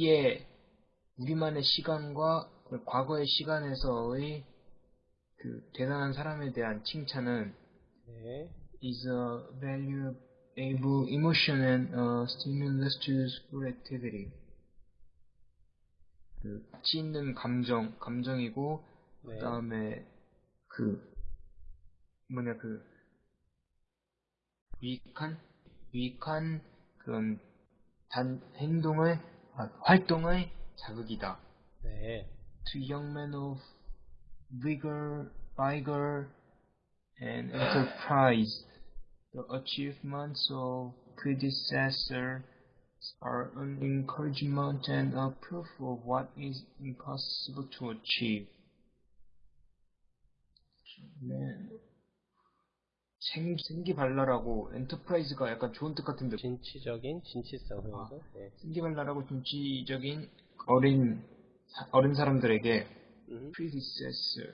우리의 우리만의 시간과 그 과거의 시간에서의 그 대단한 사람에 대한 칭찬은 네. is a valuable emotion and a stimulus to school activity. 그 가치 있는 감정, 감정이고 네. 그다음에 그 뭐냐 그 유익한 유익한 그런 단 행동의 아, 활동의 자극이다. 네. To young men of vigor, vigor and enterprise, the achievements of predecessors are an encouragement and a proof of what is impossible to achieve. 네. 생, 생기발랄하고 enterprise가 약간 좋은 뜻 같은데 진취적인 진취성 형성. 네. 생기발랄하고 진취적인 어린 사- 어린 사람들에게 음. predecessor